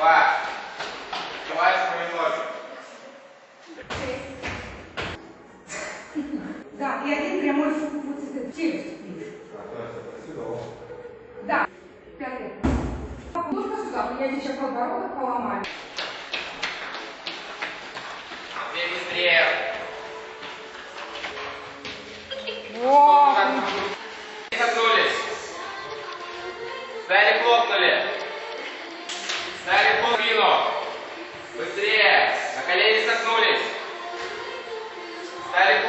Два. Давай свои ноги. Да, и один прямой вот этот челюсть. Да. Пятый. Нужно сюда, меня сейчас подбородок поломали. Теперь быстрее. О! Согнулись. Сзади хлопнули. Встали в спину. Быстрее. На колени согнулись. Встали в